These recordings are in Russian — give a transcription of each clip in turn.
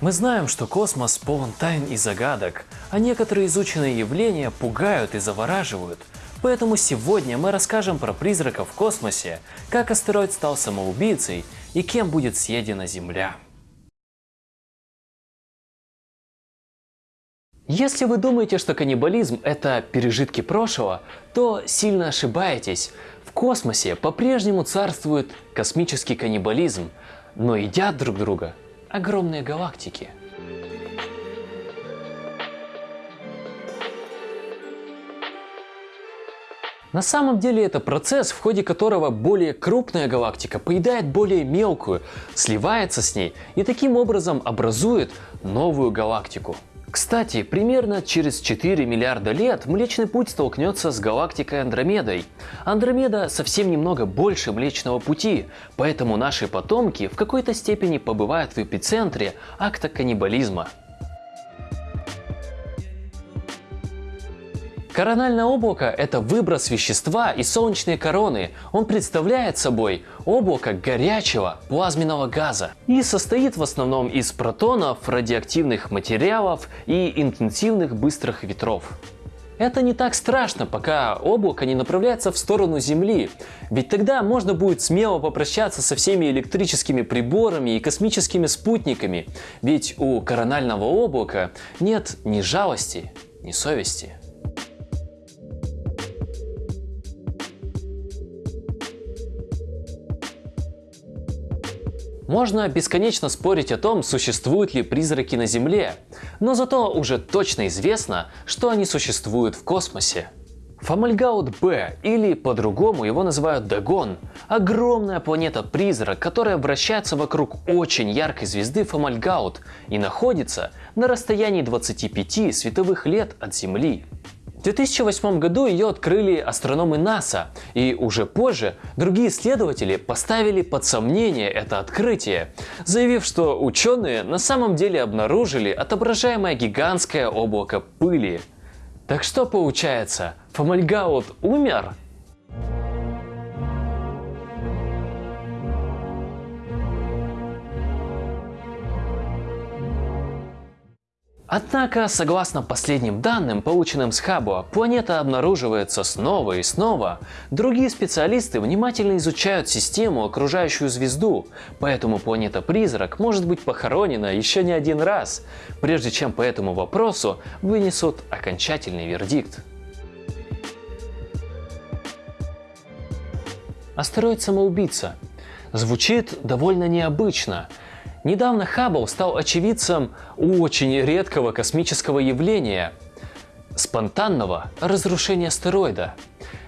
Мы знаем, что космос полон тайн и загадок, а некоторые изученные явления пугают и завораживают. Поэтому сегодня мы расскажем про призраков в космосе, как астероид стал самоубийцей и кем будет съедена Земля. Если вы думаете, что каннибализм – это пережитки прошлого, то сильно ошибаетесь. В космосе по-прежнему царствует космический каннибализм, но едят друг друга огромные галактики. На самом деле это процесс, в ходе которого более крупная галактика поедает более мелкую, сливается с ней и таким образом образует новую галактику. Кстати, примерно через 4 миллиарда лет Млечный Путь столкнется с галактикой Андромедой. Андромеда совсем немного больше Млечного Пути, поэтому наши потомки в какой-то степени побывают в эпицентре акта каннибализма. Корональное облако – это выброс вещества из солнечной короны. Он представляет собой облако горячего плазменного газа и состоит в основном из протонов, радиоактивных материалов и интенсивных быстрых ветров. Это не так страшно, пока облако не направляется в сторону Земли, ведь тогда можно будет смело попрощаться со всеми электрическими приборами и космическими спутниками, ведь у коронального облака нет ни жалости, ни совести. Можно бесконечно спорить о том, существуют ли призраки на Земле, но зато уже точно известно, что они существуют в космосе. Фомальгаут-Б, или по-другому его называют Дагон, огромная планета-призрак, которая вращается вокруг очень яркой звезды Фомальгаут и находится на расстоянии 25 световых лет от Земли. В 2008 году ее открыли астрономы НАСА, и уже позже другие исследователи поставили под сомнение это открытие, заявив, что ученые на самом деле обнаружили отображаемое гигантское облако пыли. Так что получается, Фомальгаут умер? Однако, согласно последним данным, полученным с Хаббла, планета обнаруживается снова и снова. Другие специалисты внимательно изучают систему, окружающую звезду, поэтому планета-призрак может быть похоронена еще не один раз, прежде чем по этому вопросу вынесут окончательный вердикт. Астероид-самоубийца. Звучит довольно необычно, Недавно Хаббл стал очевидцем очень редкого космического явления – спонтанного разрушения астероида.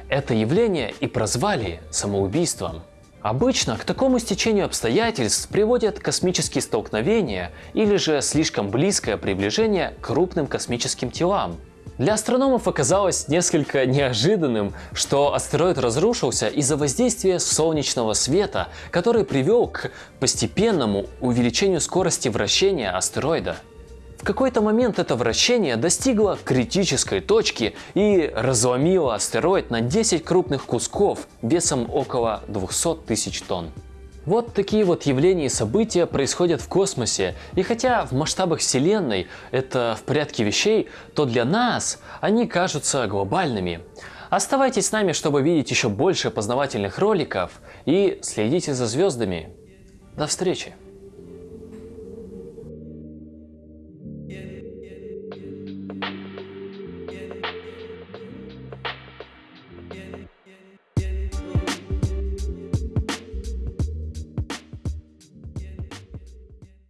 Это явление и прозвали самоубийством. Обычно к такому стечению обстоятельств приводят космические столкновения или же слишком близкое приближение к крупным космическим телам – для астрономов оказалось несколько неожиданным, что астероид разрушился из-за воздействия солнечного света, который привел к постепенному увеличению скорости вращения астероида. В какой-то момент это вращение достигло критической точки и разломило астероид на 10 крупных кусков весом около 200 тысяч тонн. Вот такие вот явления и события происходят в космосе. И хотя в масштабах Вселенной это в порядке вещей, то для нас они кажутся глобальными. Оставайтесь с нами, чтобы видеть еще больше познавательных роликов и следите за звездами. До встречи!